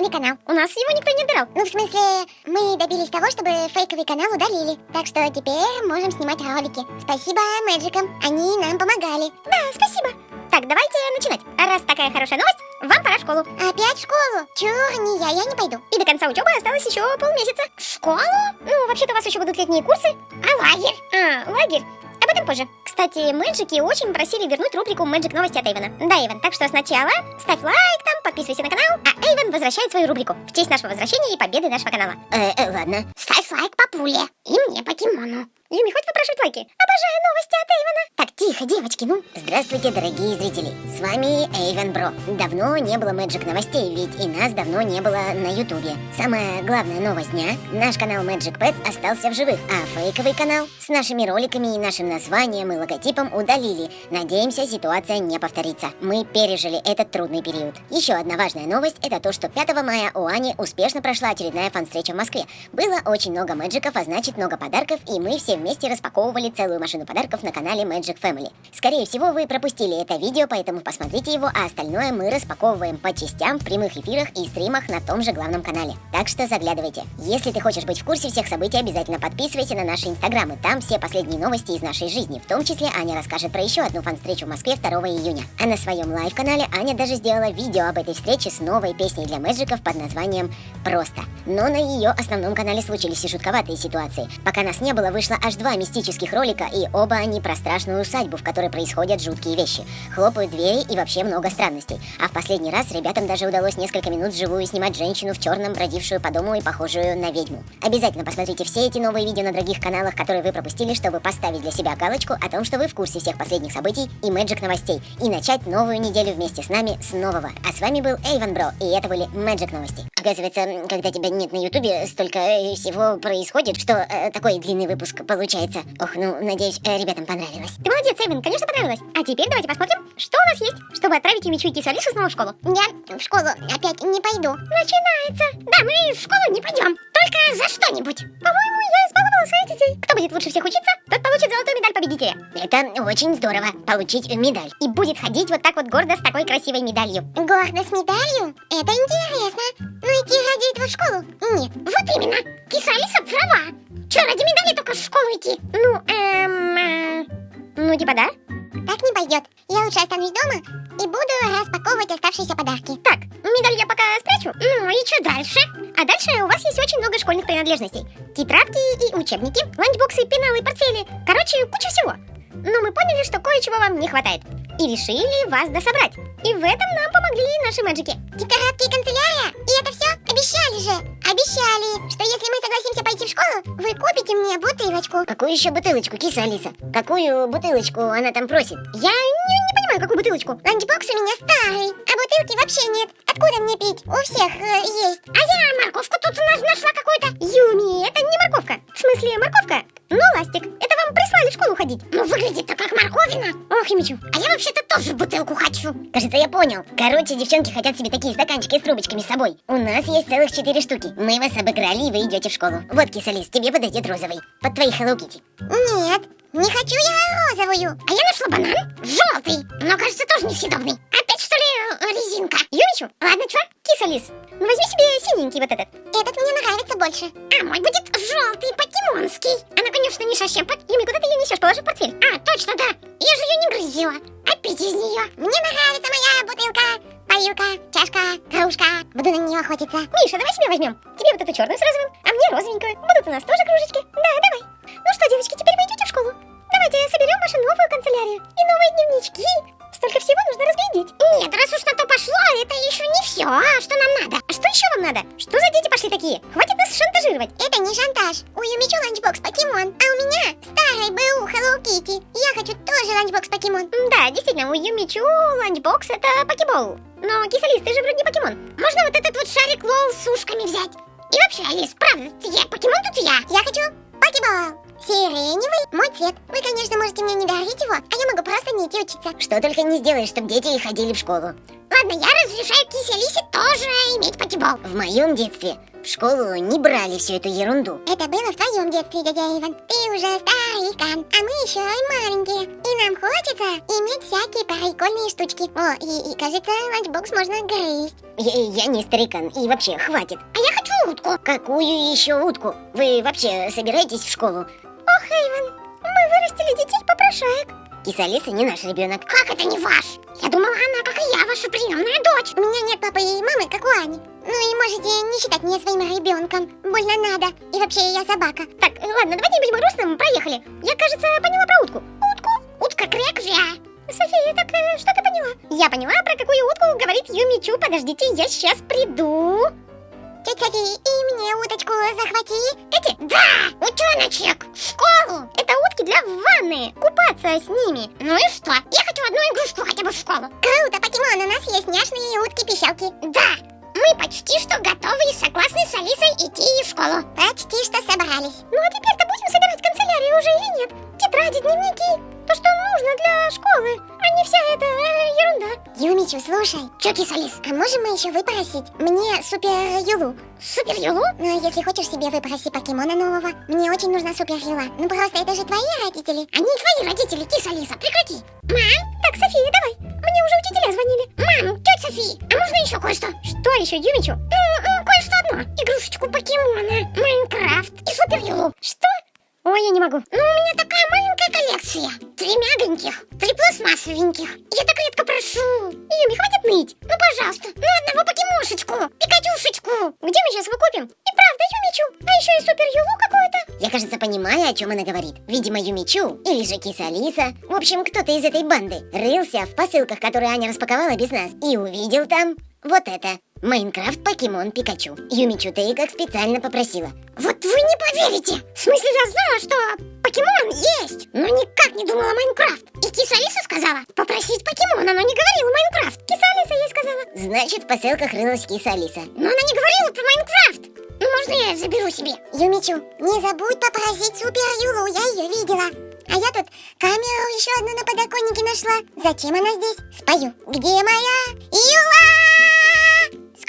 новый канал. У нас его никто не отбирал. Ну, в смысле, мы добились того, чтобы фейковый канал удалили. Так что теперь можем снимать ролики. Спасибо Мэджикам, они нам помогали. Да, спасибо. Так, давайте начинать. Раз такая хорошая новость, вам пора в школу. Опять в школу? Чур, не я, я не пойду. И до конца учебы осталось еще полмесяца. Школу? Ну, вообще-то у вас еще будут летние курсы. А лагерь? А, лагерь. Об этом позже. Кстати, мэджики очень просили вернуть рубрику Мэджик новости от Эйвена. Да, Эйвен, так что сначала ставь лайк подписывайся на канал, а Эйвен возвращает свою рубрику в честь нашего возвращения и победы нашего канала. Э, э, ладно. Ставь лайк папуле. И мне покемону. Юми, хоть выпрашивать лайки? Обожаю новости от Эйвена. Так, тихо, девочки, ну. Здравствуйте, дорогие зрители. С вами Эйвен Бро. Давно не было Мэджик новостей, ведь и нас давно не было на Ютубе. Самая главная новость дня. Наш канал Magic Pets остался в живых, а фейковый канал с нашими роликами и нашим названием и логотипом удалили. Надеемся, ситуация не повторится. Мы пережили этот трудный период. Еще одна важная новость это то, что 5 мая у Ани успешно прошла очередная фан-встреча в Москве. Было очень много magic ов, а значит много подарков, и мы все вместе распаковывали целую машину подарков на канале Magic Family. Скорее всего, вы пропустили это видео, поэтому посмотрите его, а остальное мы распаковываем по частям в прямых эфирах и стримах на том же главном канале. Так что заглядывайте. Если ты хочешь быть в курсе всех событий, обязательно подписывайся на наши инстаграмы. Там все последние новости из нашей жизни. В том числе Аня расскажет про еще одну фан-встречу в Москве 2 июня. А на своем live-канале Аня даже сделала видео об этой встрече с новой песней для magic ов под названием «Просто». Но на ее основном канале случились и шутковатые ситуации. Пока нас не было, вышло аж два мистических ролика, и оба они про страшную усадьбу, в которой происходят жуткие вещи. Хлопают двери и вообще много странностей. А в последний раз ребятам даже удалось несколько минут вживую снимать женщину в черном, бродившую по дому и похожую на ведьму. Обязательно посмотрите все эти новые видео на других каналах, которые вы пропустили, чтобы поставить для себя галочку о том, что вы в курсе всех последних событий и Magic новостей, и начать новую неделю вместе с нами с нового. А с вами был Эйвен Бро, и это были Magic новости. Оказывается, когда тебя нет на ютубе, столько э, всего происходит, что э, такой длинный выпуск получается. Ох, ну, надеюсь, э, ребятам понравилось. Ты молодец, Эйвен, конечно понравилось. А теперь давайте посмотрим, что у нас есть, чтобы отправить Юмичу и Кису Алису снова в школу. Я в школу опять не пойду. Начинается. Да, мы в школу не пойдем. Только за что-нибудь. По-моему, я избаловала своих детей. Кто будет лучше всех учиться, тот получит золотую медаль победителя. Это очень здорово, получить медаль. И будет ходить вот так вот гордо с такой красивой медалью. Гордо с медалью? Это интересно. Ну идти этого в школу? Нет. Вот именно. Киса Алиса права. Че, ради медали только в школу идти? Ну, эм... э, Ну, типа да. Так не пойдет. Я лучше останусь дома и буду распаковывать оставшиеся подарки. Так, медаль я пока спрячу. Ну и что дальше? А дальше у вас есть очень много школьных принадлежностей. Тетрадки и учебники, ланчбоксы, пеналы, портфели. Короче, куча всего. Но мы поняли, что кое-чего вам не хватает. И решили вас дособрать. И в этом нам помогли наши мэджики. Тетрадки и канцелярия? И это все? Вы купите мне бутылочку. Какую еще бутылочку, киса Алиса? Какую бутылочку она там просит? Я не, не понимаю, какую бутылочку. Ланчбокс у меня старый, а бутылки вообще нет. Откуда мне пить? У всех э, есть. А я морковку тут у нас нашла какую-то. Юми, это не морковка. В смысле, морковка, но ластик. Прислали в школу ходить. Ну, выглядит-то как морковина. Ох, Юмичу. А я вообще-то тоже бутылку хочу. Кажется, я понял. Короче, девчонки хотят себе такие стаканчики с трубочками с собой. У нас есть целых четыре штуки. Мы вас обыграли, и вы идете в школу. Вот, киса Лис, тебе подойдет розовый. Под твои Hello Kitty. Нет, не хочу я розовую. А я нашла банан желтый, но кажется тоже несъедобный. Опять что ли резинка? Юмичу, ладно, чё? Киса Лис, ну возьми себе синенький вот этот. Этот мне нравится больше. А мой будет желтый, покемонский. Она, конечно, не шащепот. Юми, Положи в портфель. А, точно, да. Я же ее не грызила. Пить из нее. Мне нравится моя бутылка, парилка, чашка, кружка. Буду на нее охотиться. Миша, давай себе возьмем. Тебе вот эту черную с розовым, а мне розовенькую. Будут у нас тоже кружечки. Да, давай. Ну что, девочки, теперь вы идете в школу. Давайте соберем вашу новую канцелярию и новые дневнички. Столько всего нужно разглядеть. Нет, раз уж на то пошло, это еще не все. А что нам надо? А что еще вам надо? Что за дети пошли такие? Хватит нас шантажировать. Это не шантаж. У Юмичу ланчбокс покемон, а у меня старый БУ Hello Kitty. Я хочу тоже ланчбокс покемон. Да, действительно, у Юмичу ланчбокс это покебол. Но, Киса Алис, ты же вроде покемон. Можно вот этот вот шарик LOL с ушками взять? И вообще, Алис, правда, я покемон тут я. Я хочу покебол. Сиреневый мой цвет. Вы, конечно, можете мне не дарить его, а я могу просто не идти учиться. Что только не сделаешь, чтобы дети ходили в школу. Ладно, я разрешаю Кисе Алисе тоже иметь покебол. В моем детстве в школу не брали всю эту ерунду. Это было в твоем детстве, дядя Иван. Ты уже старикан, а мы еще маленькие. И нам хочется иметь всякие прикольные штучки. О, и, и кажется, ланчбокс можно грызть. Я, я не старикан, и вообще, хватит. А я хочу утку. Какую еще утку? Вы вообще собираетесь в школу? Ох, Эйвен, мы вырастили детей попрошаек. Киса Алиса не наш ребенок. Как это не ваш? Я думала, она, как и я, ваша приемная дочь. У меня нет папы и мамы, как у Ани. Ну и можете не считать меня своим ребенком. Больно надо. И вообще, я собака. Так, ладно, давайте не будем грустным, проехали. Я, кажется, поняла про утку. Утку? Утка креквя. София, так э, что ты поняла? Я поняла, про какую утку говорит Юмичу. Подождите, я сейчас приду. Тетя Софи, и мне уточку захвати. Эти? С ними. Ну и нужно для школы, а не вся эта э, ерунда. Юмичу, слушай. Чё, кис Алис, а можем мы еще выпросить мне супер Юлу? Супер Юлу? Ну, если хочешь себе выпроси покемона нового. Мне очень нужна супер Юла. Ну просто это же твои родители. Они твои родители, кис Алиса, прекрати. Мам? Так, София, давай. Мне уже учителя звонили. Мам, тетя София, а можно еще кое-что? Что еще, Юмичу? Ну, ну, кое-что одно. Игрушечку покемона, Майнкрафт и супер Юлу. Что? Ой, я не могу. Ну, у меня такая маленькая коллекция. Три мягоньких, три пластмассовеньких. Я так редко прошу. Юми, хватит ныть. Ну, пожалуйста, ну одного покемошечку, Пикачушечку. Где мы сейчас его купим? И правда, Юмичу. А еще и супер Юлу какой-то. Я, кажется, понимаю, о чем она говорит. Видимо, Юмичу или же Киса Алиса. В общем, кто-то из этой банды рылся в посылках, которые Аня распаковала без нас, и увидел там вот это. Майнкрафт Покемон Пикачу. Юмичу, ты как специально попросила. Вот вы не поверите! В смысле, я знала, что покемон есть, но никак не думала Майнкрафт. И киса Алиса сказала попросить покемона, но не говорила Майнкрафт. Киса Алиса ей сказала. Значит, в посылках рылась Киса Алиса. Но она не говорила про Майнкрафт. Ну, можно я заберу себе? Юмичу, не забудь попросить Супер Юлу, я ее видела. А я тут камеру еще одну на подоконнике нашла. Зачем она здесь? Спою. Где моя Юла?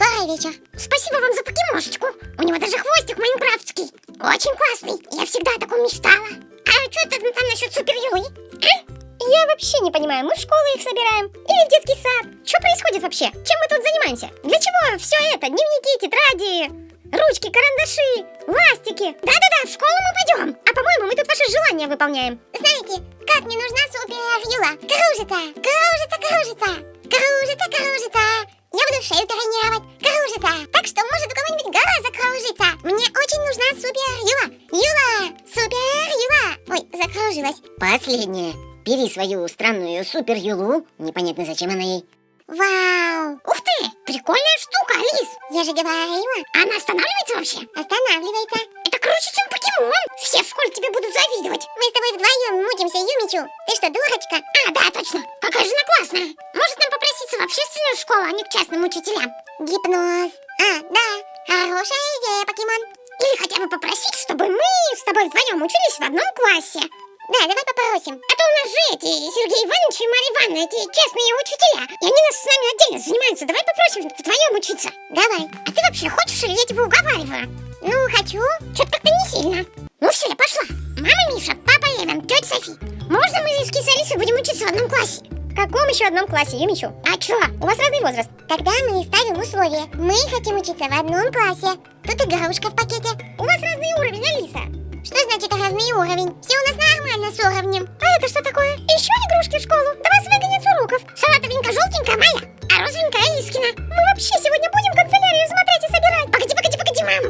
Скоро вечер. Спасибо вам за покемошечку. У него даже хвостик майнкрафтский. Очень классный. Я всегда о таком мечтала. А что это там насчет супер Юлы? А? Я вообще не понимаю, мы в школу их собираем или в детский сад? Что происходит вообще? Чем мы тут занимаемся? Для чего все это? Дневники, тетради, ручки, карандаши, ластики. Да-да-да, в школу мы пойдем. А по-моему, мы тут ваши желания выполняем. Знаете, как мне нужна супер Юла? Кружится, кружится, кружится, кружится, кружится. Я буду шею тренировать, кружится. Так что может у кого-нибудь голова закружится. Мне очень нужна супер Юла. Юла, супер Юла. Ой, закружилась. Последнее. Бери свою странную супер Юлу. Непонятно, зачем она ей. Вау! Ух ты! Прикольная штука, Алис! Я же говорила. Она останавливается вообще? Останавливается. Круче, чем покемон. Все в школе тебе будут завидовать. Мы с тобой вдвоем мутимся, Юмичу. Ты что, дурочка? А, да, точно. Какая же она классная. Может нам попроситься в общественную школу, а не к частным учителям? Гипноз. А, да. Хорошая идея, покемон. Или хотя бы попросить, чтобы мы с тобой вдвоем учились в одном классе. Да, давай попросим. А то у нас же эти Сергей Иванович и Марья Ивановна, эти честные учителя. И они нас с нами отдельно занимаются. Давай попросим вдвоем учиться. Давай. А ты вообще хочешь или я тебя уговариваю? Ну, хочу. Что-то как-то не сильно. Ну все, я пошла. Мама Миша, папа Эван, тетя Софи. Можно мы с Алисой будем учиться в одном классе? В каком еще одном классе, Юмичу? А чё? У вас разный возраст. Тогда мы ставим условие. Мы хотим учиться в одном классе. Тут игрушка в пакете. У вас разный уровень, Алиса. Что значит разный уровень? Все у нас нормально с уровнем. А это что такое? Еще игрушки в школу? Да вас выгонят с уроков. Салатовенькая желтенькая моя, а розовенькая Алискина. Мы вообще сегодня будем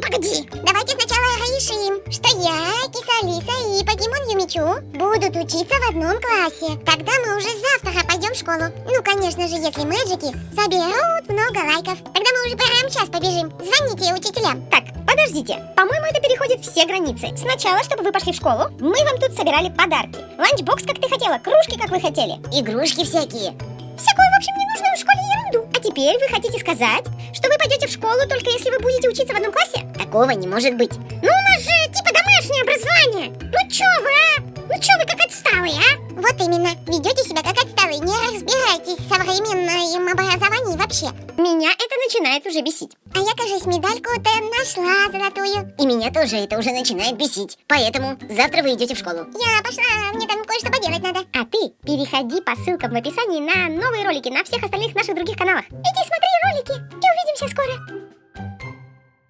погоди, погоди. Давайте сначала решим, что я, Киса Алиса и Покемон Юмичу будут учиться в одном классе. Тогда мы уже завтра пойдем в школу. Ну, конечно же, если мэджики соберут много лайков. Тогда мы уже прямо сейчас побежим. Звоните учителям. Так, подождите. По-моему, это переходит все границы. Сначала, чтобы вы пошли в школу, мы вам тут собирали подарки. Ланчбокс, как ты хотела, кружки, как вы хотели. Игрушки всякие. Всякую, в общем, ненужную в школе ерунду. А теперь вы хотите сказать, что вы пойдете в школу только если вы будете учиться в одном классе? Такого не может быть. Ну, у нас же типа домашнее образование. Ну чё вы, а? Ну чё вы как отсталые, а? Вот именно. Ведете себя как отсталые. Не разбираетесь в современном образовании вообще. уже бесить. А я, кажется, медальку-то нашла золотую. И меня тоже это уже начинает бесить. Поэтому завтра вы идете в школу. Я пошла, мне там кое-что поделать надо. А ты переходи по ссылкам в описании на новые ролики на всех остальных наших других каналах. Иди смотри ролики и увидимся скоро.